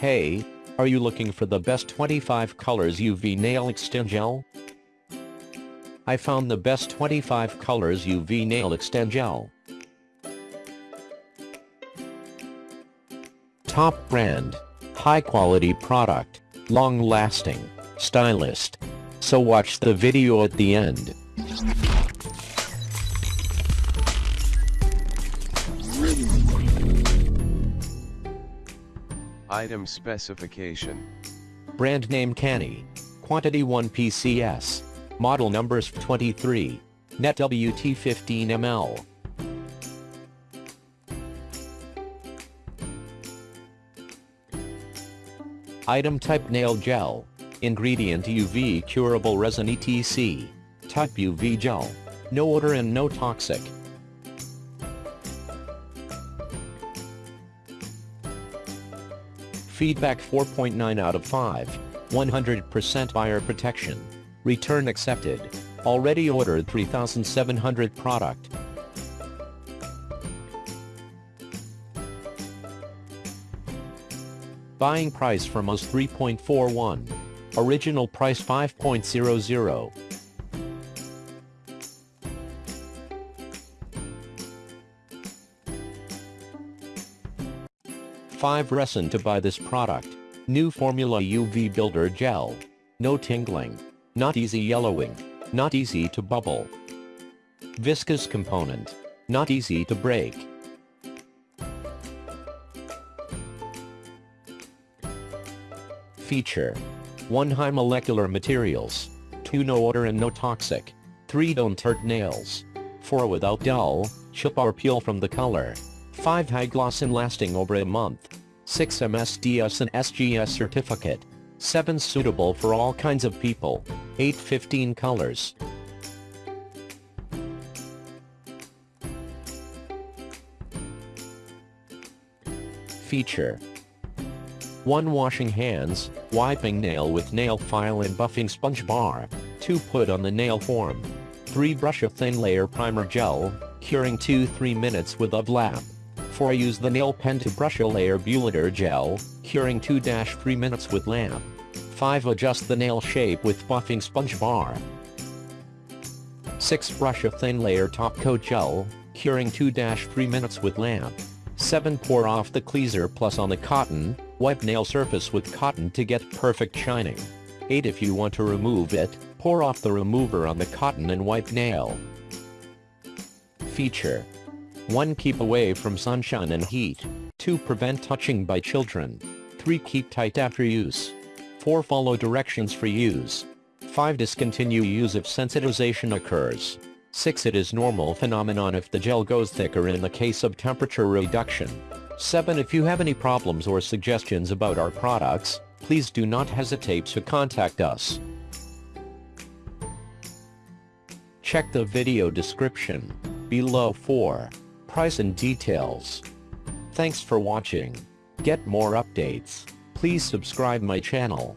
Hey, are you looking for the best 25 colors UV nail extend gel? I found the best 25 colors UV nail extend gel. Top brand, high quality product, long lasting, stylist. So watch the video at the end. Item specification. Brand name Canny. Quantity 1 PCS. Model numbers 23. Net WT 15 ml. Item type nail gel. Ingredient UV curable resin ETC. Type UV gel. No odor and no toxic. Feedback 4.9 out of 5. 100% buyer protection. Return accepted. Already ordered 3700 product. Buying price for most 3.41. Original price 5.00. Five reason to buy this product. New formula UV builder gel. No tingling. Not easy yellowing. Not easy to bubble. Viscous component. Not easy to break. Feature. 1 high molecular materials. 2 no odor and no toxic. 3 don't hurt nails. 4 without dull, chip or peel from the color. 5 high gloss and lasting over a month. 6 MSDS and SGS certificate. 7 suitable for all kinds of people. 8 15 colors. Feature 1 washing hands, wiping nail with nail file and buffing sponge bar. 2 put on the nail form. 3 brush a thin layer primer gel, curing 2-3 minutes with a lap. 4 use the nail pen to brush a layer Buliter gel, curing 2-3 minutes with lamp. 5 adjust the nail shape with buffing sponge bar. 6 brush a thin layer top coat gel, curing 2-3 minutes with lamp. 7 pour off the cleaser plus on the cotton, wipe nail surface with cotton to get perfect shining. 8 if you want to remove it, pour off the remover on the cotton and wipe nail. Feature 1. Keep away from sunshine and heat. 2. Prevent touching by children. 3. Keep tight after use. 4. Follow directions for use. 5. Discontinue use if sensitization occurs. 6. It is normal phenomenon if the gel goes thicker in the case of temperature reduction. 7. If you have any problems or suggestions about our products, please do not hesitate to contact us. Check the video description below for price and details. Thanks for watching. Get more updates. Please subscribe my channel.